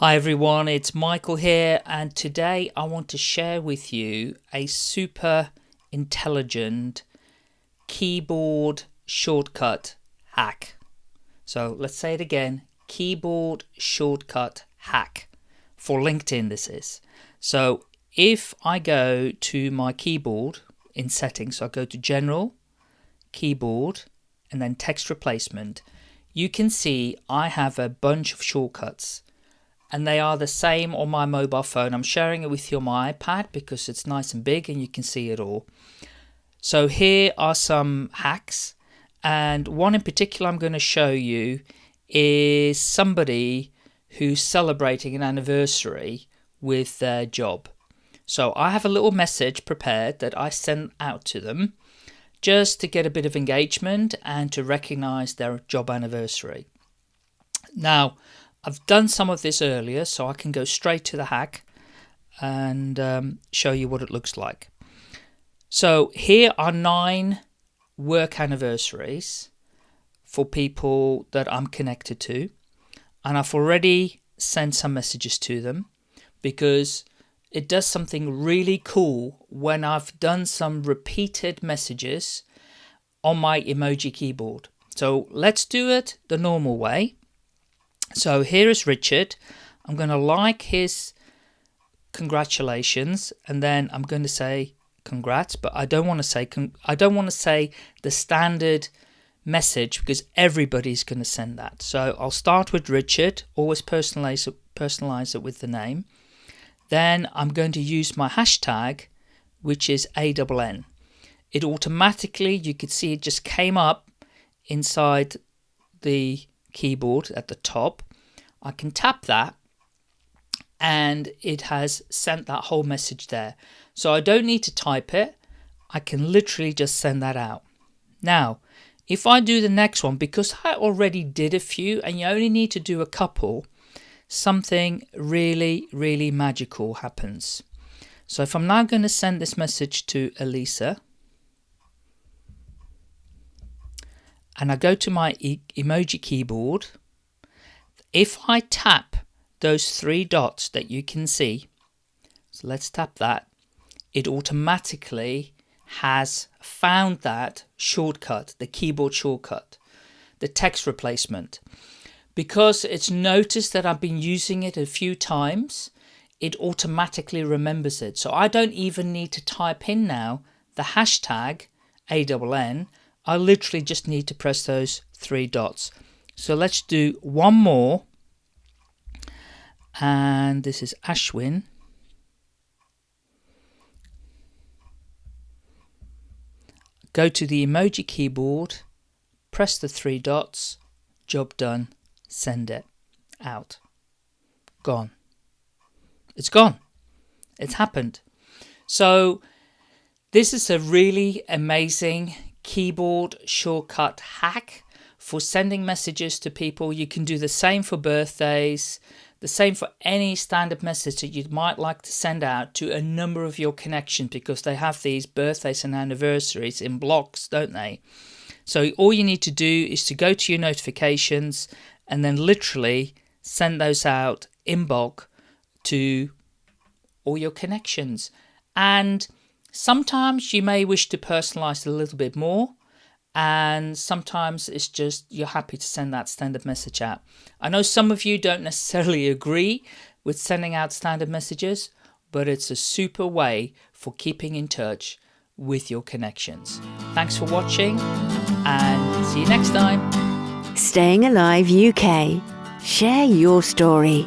Hi everyone, it's Michael here, and today I want to share with you a super intelligent keyboard shortcut hack. So let's say it again keyboard shortcut hack for LinkedIn. This is so if I go to my keyboard in settings, so I go to General, Keyboard, and then Text Replacement, you can see I have a bunch of shortcuts and they are the same on my mobile phone. I'm sharing it with you on my iPad because it's nice and big and you can see it all. So here are some hacks and one in particular I'm going to show you is somebody who's celebrating an anniversary with their job. So I have a little message prepared that I send out to them just to get a bit of engagement and to recognize their job anniversary. Now, I've done some of this earlier, so I can go straight to the hack and um, show you what it looks like. So here are nine work anniversaries for people that I'm connected to. And I've already sent some messages to them because it does something really cool when I've done some repeated messages on my emoji keyboard. So let's do it the normal way. So here is Richard. I'm going to like his congratulations and then I'm going to say congrats but I don't want to say I don't want to say the standard message because everybody's going to send that. So I'll start with Richard, always personalize it, personalize it with the name. Then I'm going to use my hashtag which is ANN. It automatically, you could see it just came up inside the keyboard at the top. I can tap that and it has sent that whole message there. So I don't need to type it. I can literally just send that out. Now, if I do the next one, because I already did a few and you only need to do a couple, something really, really magical happens. So if I'm now going to send this message to Elisa, and I go to my e emoji keyboard, if I tap those three dots that you can see, so let's tap that, it automatically has found that shortcut, the keyboard shortcut, the text replacement. Because it's noticed that I've been using it a few times, it automatically remembers it. So I don't even need to type in now the hashtag ANN I literally just need to press those three dots. So let's do one more. And this is Ashwin. Go to the emoji keyboard, press the three dots, job done, send it out. Gone. It's gone. It's happened. So this is a really amazing keyboard shortcut hack for sending messages to people. You can do the same for birthdays, the same for any standard message that you might like to send out to a number of your connections because they have these birthdays and anniversaries in blocks, don't they? So all you need to do is to go to your notifications and then literally send those out in bulk to all your connections. And Sometimes you may wish to personalize it a little bit more and sometimes it's just you're happy to send that standard message out. I know some of you don't necessarily agree with sending out standard messages, but it's a super way for keeping in touch with your connections. Thanks for watching and see you next time. Staying Alive UK. Share your story.